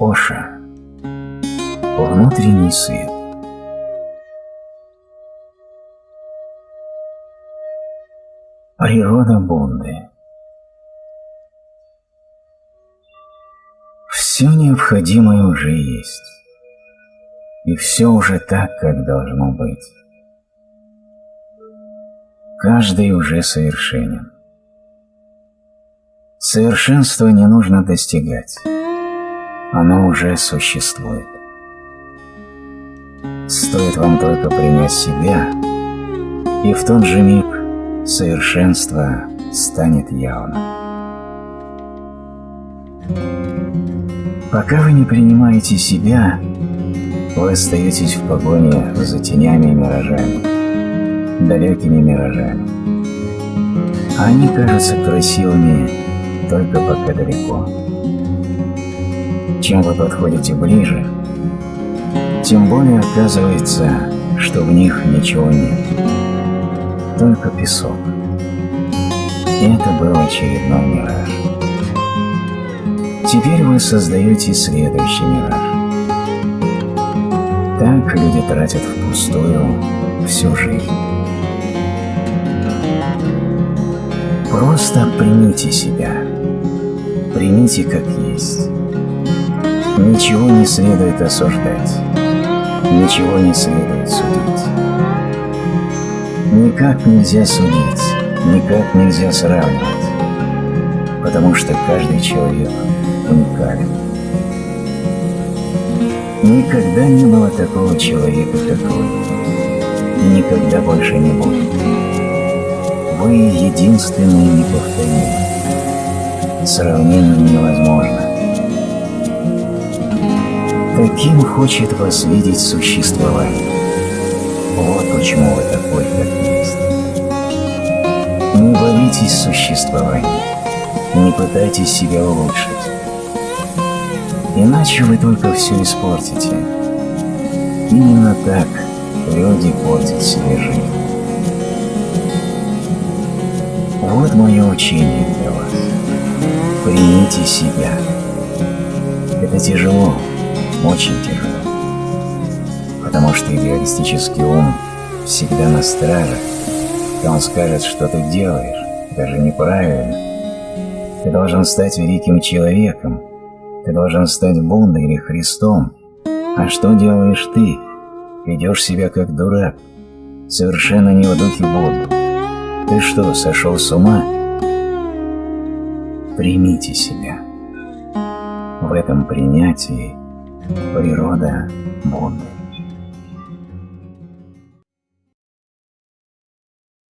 Оша. Внутренний свет. Природа Бунды. Все необходимое уже есть. И все уже так, как должно быть. Каждый уже совершенен. Совершенство не нужно достигать. Оно уже существует. Стоит вам только принять себя, и в тот же миг совершенство станет явно. Пока вы не принимаете себя, вы остаетесь в погоне за тенями и миражами, далекими миражами. Они кажутся красивыми только пока далеко. Чем вы подходите ближе, тем более оказывается, что в них ничего нет, только песок. И это был очередной мираж. Теперь вы создаете следующий мираж. Так люди тратят впустую всю жизнь. Просто примите себя. Примите как есть. Ничего не следует осуждать. Ничего не следует судить. Никак нельзя судить, никак нельзя сравнивать, потому что каждый человек уникален. Никогда не было такого человека, как вы, и никогда больше не будет. Вы единственный и неповторимый. Сравнение невозможно. Каким хочет вас видеть существование? Вот почему вы такой, как есть. Не боитесь существования, не пытайтесь себя улучшить. Иначе вы только все испортите. Именно так люди портят себе жизнь. Вот мое учение для вас. Примите себя. Это тяжело, очень тяжело. Потому что идеалистический ум всегда на страже, и он скажет, что ты делаешь, даже неправильно. Ты должен стать великим человеком, ты должен стать Буддой или Христом. А что делаешь ты? Ведешь себя как дурак, совершенно не в духе Будды. Ты что, сошел с ума? Примите себя. В этом принятии природа Будды.